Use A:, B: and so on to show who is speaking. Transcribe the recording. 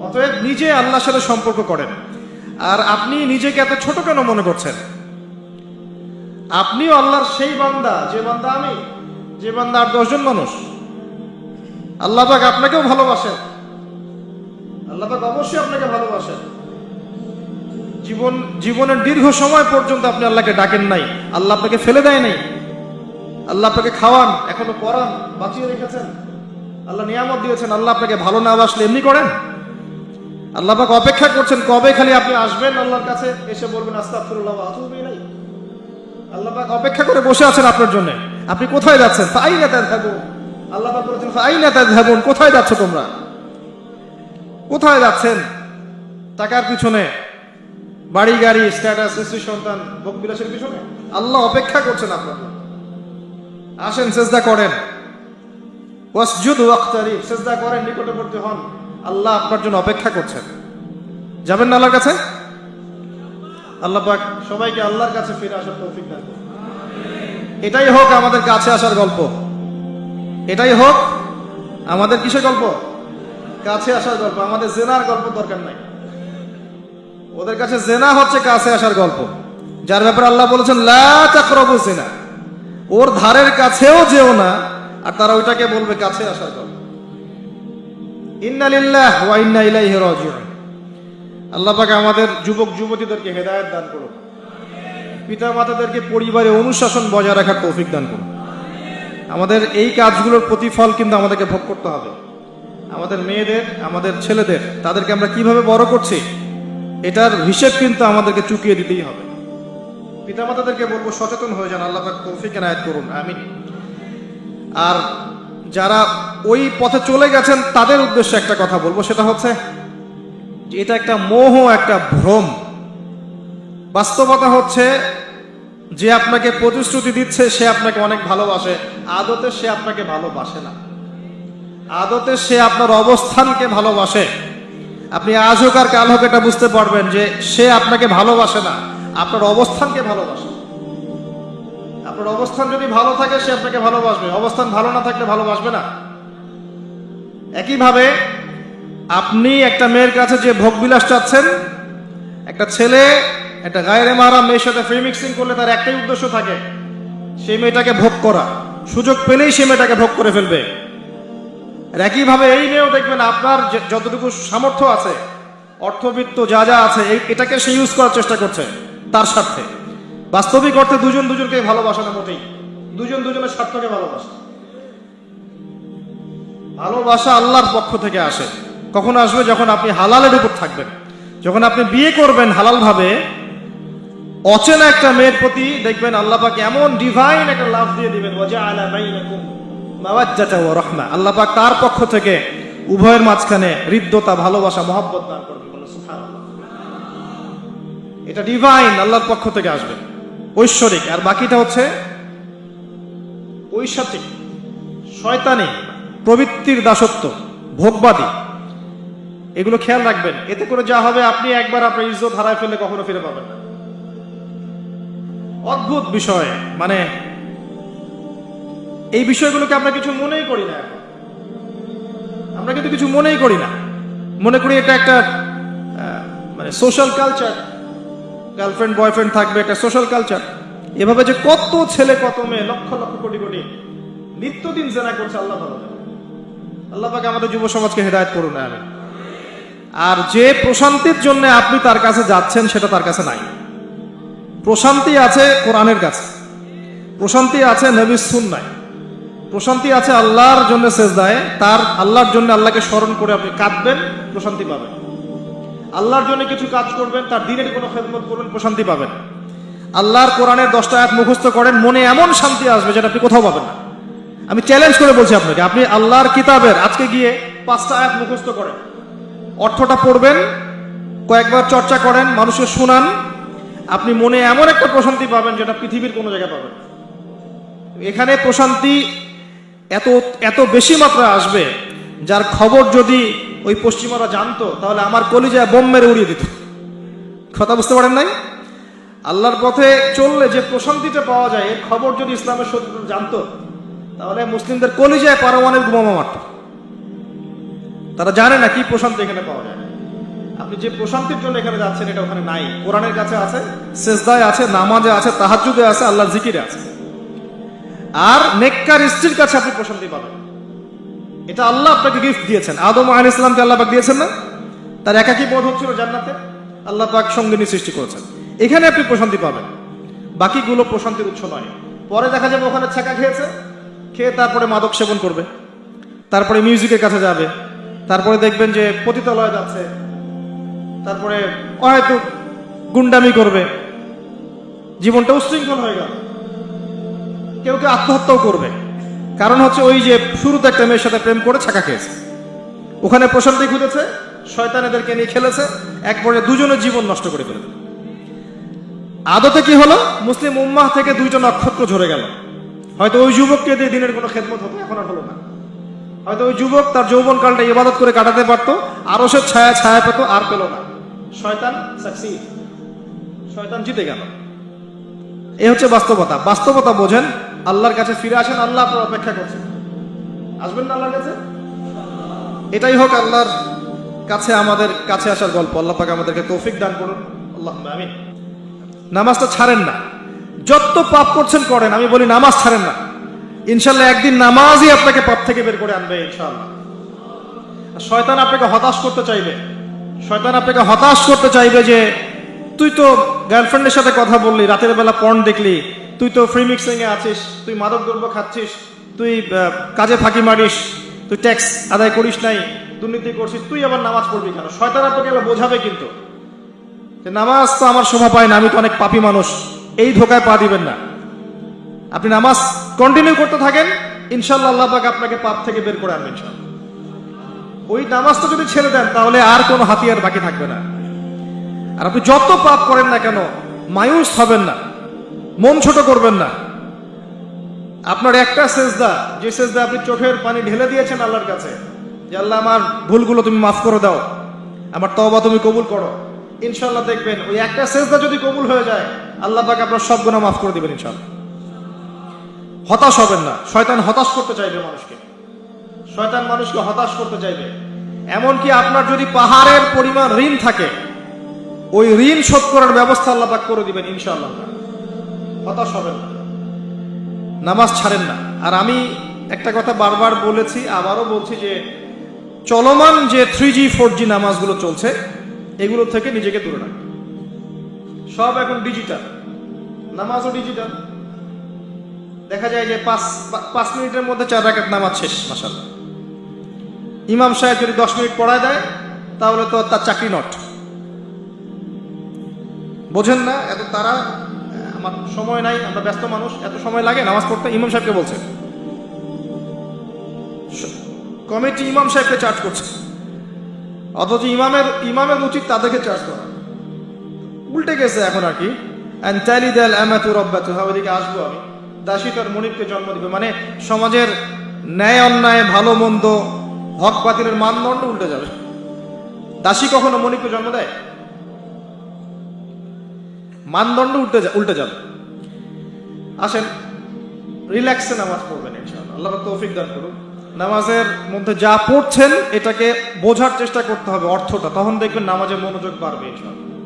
A: অতএব নিজে আল্লাহর সাথে সম্পর্ক করেন। আর আপনি নিজেকে এত ছোট কেন মনে করছেন? আপনিও আল্লাহর সেই বান্দা, যে বান্দা আমি, যে বান্দা আর দশজন মানুষ। আল্লাহ পাক আপনাকেও ভালোবাসেন। আল্লাহ পাক অবশ্যই আপনাকে ভালোবাসেন। জীবন, জীবনের দীর্ঘ সময় পর্যন্ত আপনি আল্লাহকে ডাকেন নাই। আল্লাহ আপনাকে ফেলে দেয় নাই। আল্লাহ আপনাকে খাওয়ান, এখনও পড়ান বাঁচিয়ে রেখেছেন। আল্লাহ নিয়ামত দিয়েছেন। আল্লাহ আপনাকে ভালো না বাসলে এমনি করেন? আল্লাহ পাক অপেক্ষা করছেন কবে খালি আপনি আসবেন? আল্লাহর কাছে এসে বলবেন, আস্তাগফিরুল্লাহ ওয়া আতুবু পাক অপেক্ষা করে বসে আছেন আপনার জন্য। আপনি কোথায় যাচ্ছেন? ফাইনা তাযহাবুন। আল্লাহ পাক বলেছেন কোথায় যাচ্ছ তোমরা? কোথায় যাচ্ছেন? টাকার পিছনে। বাড়ি, গাড়ি স্ট্যাটাস স্ত্রী, সন্তান পিছনে। আল্লাহ অপেক্ষা করছেন আপনার আসেন, সেজদা করেন। ওয়াসজুদ ওয়াক্তারিব সেজদা করেন, নিকটবর্তী হন। আল্লাহ আপনার জন্য অপেক্ষা করছেন। যাবেন না আল্লাহর কাছে? আল্লাহ পাক সবাইকে আল্লাহর কাছে ফিরে আসার তৌফিক দান। এটাই হোক আমাদের কাছে আসার গল্প। এটাই হোক আমাদের কিসের গল্প? কাছে আসার গল্প। আমাদের জেনার গল্প দরকার নাই। ওদের কাছে জেনা হচ্ছে কাছে আসার গল্প। যার ব্যাপারে আল্লাহ বলেছেন, লা তাকরাবু জেনা ওর ধারের কাছেও যেও না, আর তারা ওইটাকে বলবে কাছে আসার গল্প। ইন্না লিল্লাহ ওয়া ইন্না ইলাইহি রাজিউন। আল্লাহ পাক আমাদের যুবক, যুবতীদেরকে হেদায়েত দান করুন। পিতা মাতাদেরকে পরিবারে অনুশাসন বজায় রাখার তৌফিক দান করুন। আমাদের এই কাজগুলোর প্রতিফল কিন্তু আমাদেরকে ভোগ করতে হবে। আমাদের মেয়েদের, আমাদের ছেলেদের, তাদেরকে আমরা কীভাবে বড় করছি, এটার হিসেব কিন্তু আমাদেরকে চুকিয়ে দিতেই হবে। পিতামাতাদেরকে বলব, সচেতন হয়ে যান। আল্লাহ তৌফিক এনায়েত করুন। আমি আর যারা ওই পথে চলে গেছেন, তাদের উদ্দেশ্যে একটা কথা বলব, সেটা হচ্ছে এটা একটা মোহ, একটা ভ্রম। বাস্তবতা হচ্ছে যে আপনাকে প্রতিশ্রুতি দিচ্ছে, সে আপনাকে অনেক ভালোবাসে। আদতে সে আপনাকে ভালোবাসে না। আদতে সে আপনার অবস্থানকে ভালোবাসে। আপনি আজ হোক আর কাল হোক এটা বুঝতে পারবেন যে সে আপনাকে ভালোবাসে না, আপনার অবস্থানকে ভালোবাসে। আপনার অবস্থান যদি ভালো থাকে, সে আপনাকে ভালোবাসবে। অবস্থান ভালো না থাকলে ভালোবাসবে না। একইভাবে আপনি একটা মেয়ের কাছে যে ভোগবিলাস চাচ্ছেন, একটা ছেলে, একটা গায়ের মারা মেয়ের সাথে ফ্রি মিক্সিং করলে তার একটাই উদ্দেশ্য থাকে, সেই মেয়েটাকে ভোগ করা। সুযোগ পেলেই সে মেয়েটাকে ভোগ করে ফেলবে। আর একইভাবে এই মেয়েও দেখবেন, আপনার যতটুকু সামর্থ্য আছে, অর্থবিত্ত যা যা আছে এটাকে সে ইউজ করার চেষ্টা করছে, তার স্বার্থে। বাস্তবিক অর্থে দুজন দুজনকে ভালোবাসে না মোটেই। দুজন দুজনের স্বার্থকে ভালোবাসে। ভালোবাসা আল্লাহর পক্ষ থেকে আসে। কখন আসবে? যখন আপনি হালালের উপর থাকবেন। যখন আপনি বিয়ে করবেন হালাল ভাবে অচেনা একটা মেয়ের প্রতি দেখবেন আল্লাহ এমন ডিভাইন একটা লাভ দিয়ে দিবেন রাহমা। আল্লাহ পাক তার পক্ষ থেকে উভয়ের মাঝখানে হৃদ্যতা, ভালোবাসা, মহব্বত দান সুবহানাল্লাহ। এটা ডিভাইন আল্লাহর পক্ষ থেকে আসবে। ঐশ্বরিক, আর বাকিটা হচ্ছে ঐশাতিক শয়তানি, প্রবৃত্তির দাসত্ব, ভোগবাদী। এগুলো খেয়াল রাখবেন। এতে করে যা হবে, আপনি একবার আপনার ইজ্জত হারায় ফেললে কখনো ফিরে পাবেন না। অদ্ভুত বিষয় মানে এই বিষয়গুলোকে আমরা কিছু মনেই করি না আমরা কিন্তু কিছু মনেই করি না। মনে করি এটা একটা মানে সোশ্যাল কালচার গার্লফ্রেন্ড বয়ফ্রেন্ড থাকবে, একটা সোশ্যাল কালচার এভাবে যে কত ছেলে, কত মেয়ে, লক্ষ লক্ষ কোটি কোটি নিত্যদিন জেনা করছে আল্লাহ আল্লাহ পাকে আমাদের যুব সমাজকে হেদায়ত করুন আমি আর যে প্রশান্তির জন্য আপনি তার কাছে যাচ্ছেন, সেটা তার কাছে নাই। প্রশান্তি আছে কোরআনের কাছে। প্রশান্তি আছে নবীর সুন্নায়। প্রশান্তি আছে আল্লাহর জন্য সেজদায়। তার আল্লাহর জন্য আল্লাহকে স্মরণ করে আপনি কাঁদবেন, প্রশান্তি পাবেন। আল্লাহর জন্য কিছু কাজ করবেন, তার দিনের কোনো খেদমত করবেন, প্রশান্তি পাবেন। আল্লাহর কোরআনের দশটা আয়াত মুখস্থ করেন, মনে এমন শান্তি আসবে যেটা আপনি কোথাও পাবেন না। আমি চ্যালেঞ্জ করে বলছি আপনাকে, আপনি আল্লাহর কিতাবের আজকে গিয়ে পাঁচটা আয়াত মুখস্থ করেন। অর্থটা পড়বেন, কয়েকবার চর্চা করেন, মানুষকে শোনান, আপনি মনে এমন একটা প্রশান্তি পাবেন যেটা পৃথিবীর কোনো জায়গায় পাবেন এখানে প্রশান্তি এত এত বেশি মাত্রায় আসবে, যার খবর যদি ওই পশ্চিমারা জানতো, তাহলে আমার কলিজায় বোম মেরে উড়িয়ে দিত। কথা বুঝতে পারেন নাই? আল্লাহর পথে চললে যে প্রশান্তিটা পাওয়া যায়, এর খবর যদি ইসলামের শত্রু জানতো, তাহলে মুসলিমদের কলিজায় পারমাণবিক বোমা মারত। তারা জানে না কি প্রশান্তি এখানে পাওয়া যায়। আপনি যে প্রশান্তির জন্য এখানে যাচ্ছেন, এটা ওখানে নাই। কোরআনের কাছে আছে, সেজদায় আছে, নামাজে আছে তাহাজুদে আছে, আল্লাহর জিকিরে আছে। আর নেককার স্ত্রীর কাছে আপনি প্রশান্তি পাবেন। এটা আল্লাহ আপনাকে গিফট দিয়েছেন। আদম আহ ইসলামকে আল্লাহ পাক দিয়েছেন না? তার একাকি বোধ হচ্ছিল জান্নাতে। আল্লাহ পাক সঙ্গিনী সৃষ্টি করেছেন। এখানে আপনি প্রশান্তি পাবেন। বাকিগুলো প্রশান্তির উৎস নয়। পরে দেখা যাবে ওখানে ছেঁকা খেয়েছে। খেয়ে তারপরে মাদক সেবন করবে। তারপরে মিউজিকের কাছে যাবে। তারপরে দেখবেন যে পতিতালয় যাচ্ছে। তারপরে হয়তো গুন্ডামি করবে। জীবনটা উশৃঙ্খল হয়ে গেল। কেউ কেউ আত্মহত্যাও করবে। কারণ হচ্ছে ওই যে শুরুতে একটা মেয়ের সাথে প্রেম করে ছাকা খেয়েছে। ওখানে প্রশান্তি খুঁজেছে, শয়তান এদেরকে নিয়ে খেলেছে, এক পর্যায়ে দুজনের জীবন নষ্ট করে ফেলে আদতে কি হলো? মুসলিম উম্মাহ থেকে দুইটা নক্ষত্র ঝরে গেল। হয়তো ওই যুবককে দিয়ে দিনের কোনো খেদমত হতো, এখন আর হলো না। হয়তো ওই যুবক তার যৌবন কালটা ইবাদত করে কাটাতে পারতো, আরও সে ছায়া ছায়া পেত, আর পেল না। শয়তান শয়তান জিতে গেল। এ হচ্ছে বাস্তবতা। বাস্তবতা বোঝেন আল্লাহর কাছে ফিরে আসেন, আল্লাহ আপনার অপেক্ষা করছেন। আসবেন না আল্লাহর কাছে? এটাই হোক আল্লাহর কাছে আমাদের কাছে আসার গল্প। আল্লাহ পাক আমাদেরকে তৌফিক দান করুন। আল্লাহ আমিন। নামাজটা ছাড়েন না। যত পাপ করছেন করেন, আমি বলি নামাজ ছাড়েন না। ইনশাল্লাহ একদিন নামাজই আপনাকে পাপ থেকে বের করে আনবে, ইনশাল্লাহ। শয়তান আপনাকে হতাশ করতে চাইবে। শয়তান আপনাকে হতাশ করতে চাইবে যে, তুই তো গার্লফ্রেন্ডের সাথে কথা বললি, রাতের বেলা পর্ন দেখলি তুই তো ফ্রি মিক্সিং এ আছিস, তুই মাদক দ্রব্য খাচ্ছিস, তুই কাজে ফাঁকি মারিস, তুই ট্যাক্স আদায় করিস নাই, দুর্নীতি করছিস, তুই আবার নামাজ পড়বি কেন? শয়তান তোকে বোঝাবে কিন্তু। যে নামাজ তো আমার শোভা পায় না, আমি তো অনেক পাপী মানুষ, এই ধোকায় পা দিবেন না। আপনি নামাজ কন্টিনিউ করতে থাকেন ইনশাল্লাহ আল্লাহ পাক আপনাকে পাপ থেকে বের করে আনবেন ওই নামাজটা যদি ছেড়ে দেন, তাহলে আর কোনো হাতিয়ার বাকি থাকবে না। আর আপনি যত পাপ করেন না কেন, মায়ুস হবেন না। মন ছোট করবেন না। আপনার একটা সেজদা, যে সেজদা আপনি চোখের পানি ঢেলে দিয়েছেন আল্লাহর কাছে, যে আল্লাহ আমার ভুলগুলো তুমি মাফ করে দাও, আমার তবা তুমি কবুল করো। ইনশাল্লাহ দেখবেন, ওই একটা সেজদা যদি কবুল হয়ে যায়, আল্লাহ পাক আপনার সব গুণা মাফ করে দিবেন ইনশাল্লাহ হতাশ হবেন না। শয়তান হতাশ করতে চাইবে মানুষকে। শয়তান মানুষকে হতাশ করতে চাইবে। এমনকি আপনার যদি পাহাড়ের পরিমাণ ঋণ থাকে, ওই ঋণ শোধ করার ব্যবস্থা আল্লাহ পাক করে দিবেন ইনশাআল্লাহ। হতাশ হবেন না নামাজ ছাড়েন না। আর আমি একটা কথা বারবার বলেছি, আবারও বলছি যে চলমান যে থ্রি জি ফোর জি নামাজগুলো চলছে, এগুলো থেকে নিজেকে দূরে রাখবে সব এখন ডিজিটাল নামাজও ডিজিটাল দেখা যায় যে পাঁচ পাঁচ মিনিটের মধ্যে চার রাকাত নামাজ শেষ মাসাল্লাহ ইমাম সাহেব যদি দশ মিনিট পড়ায় দেয়, তাহলে তো তার চাকরি নট বোঝেন না, এত তারা সময় নাই, আমরা ব্যস্ত মানুষ, এত সময় লাগে, নামাজ পড়তে, ইমাম সাহেবকে বলছে। কমিটি ইমাম সাহেবকে চার্জ করছে। অথচ ইমামের ইমামের উচিত তাদেরকে চার্জ করা। উল্টে গেছে এখন আর কি। ওদিকে আসব আমি। দাসী তার মনিবকে জন্ম দিবে। মানে সমাজের ন্যায় অন্যায়, ভালো মন্দ, হক বাতিলের মানদণ্ড উল্টে যাবে। দাসী কখনো মনিবকে জন্ম দেয়? মানদণ্ড উল্টে উল্টে যাবে। আসেন রিল্যাক্সে নামাজ পড়বেন ইনশাআল্লাহ। আল্লাহ তৌফিক দান করুন। নামাজের মধ্যে যা পড়ছেন, এটাকে বোঝার চেষ্টা করতে হবে অর্থটা। তখন দেখবেন নামাজে মনোযোগ বাড়বে ইনশাআল্লাহ।